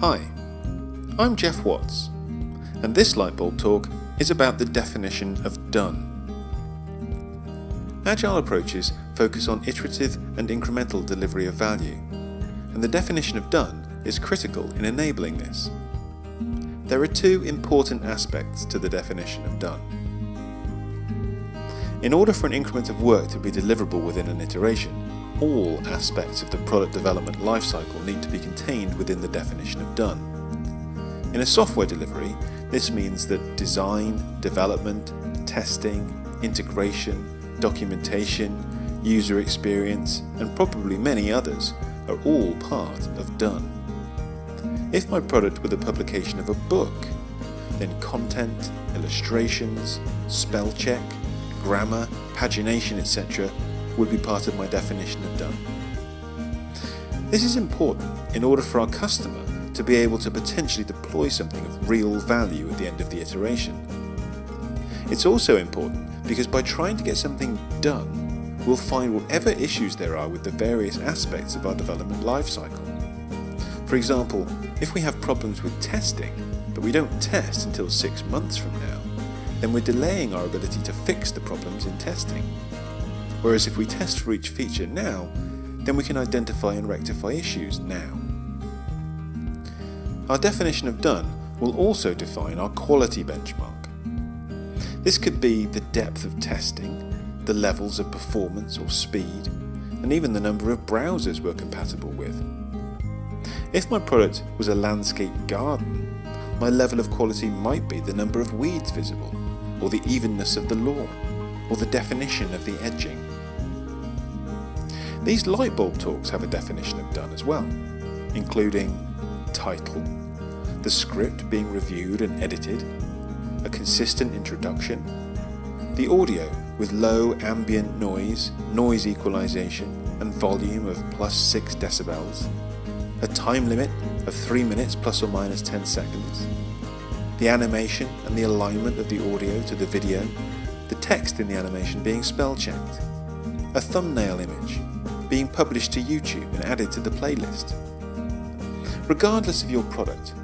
Hi, I'm Jeff Watts, and this Lightbulb talk is about the definition of done. Agile approaches focus on iterative and incremental delivery of value, and the definition of done is critical in enabling this. There are two important aspects to the definition of done. In order for an increment of work to be deliverable within an iteration, all aspects of the product development lifecycle need to be contained within the definition of done. In a software delivery, this means that design, development, testing, integration, documentation, user experience, and probably many others are all part of done. If my product were the publication of a book, then content, illustrations, spell check, grammar, pagination, etc would be part of my definition of done. This is important in order for our customer to be able to potentially deploy something of real value at the end of the iteration. It's also important because by trying to get something done, we'll find whatever issues there are with the various aspects of our development lifecycle. For example, if we have problems with testing, but we don't test until six months from now, then we're delaying our ability to fix the problems in testing. Whereas if we test for each feature now, then we can identify and rectify issues now. Our definition of done will also define our quality benchmark. This could be the depth of testing, the levels of performance or speed, and even the number of browsers we're compatible with. If my product was a landscape garden, my level of quality might be the number of weeds visible, or the evenness of the lawn, or the definition of the edging. These light bulb talks have a definition of done as well, including title, the script being reviewed and edited, a consistent introduction, the audio with low ambient noise, noise equalization, and volume of plus 6 decibels, a time limit of 3 minutes plus or minus 10 seconds, the animation and the alignment of the audio to the video, the text in the animation being spell checked, a thumbnail image, being published to YouTube and added to the playlist. Regardless of your product,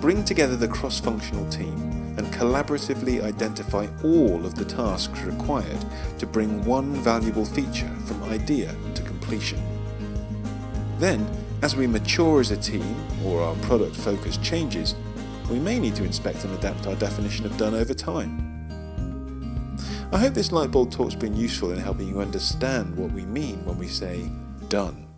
bring together the cross-functional team and collaboratively identify all of the tasks required to bring one valuable feature from idea to completion. Then, as we mature as a team or our product focus changes, we may need to inspect and adapt our definition of done over time. I hope this lightbulb talk's been useful in helping you understand what we mean when we say done.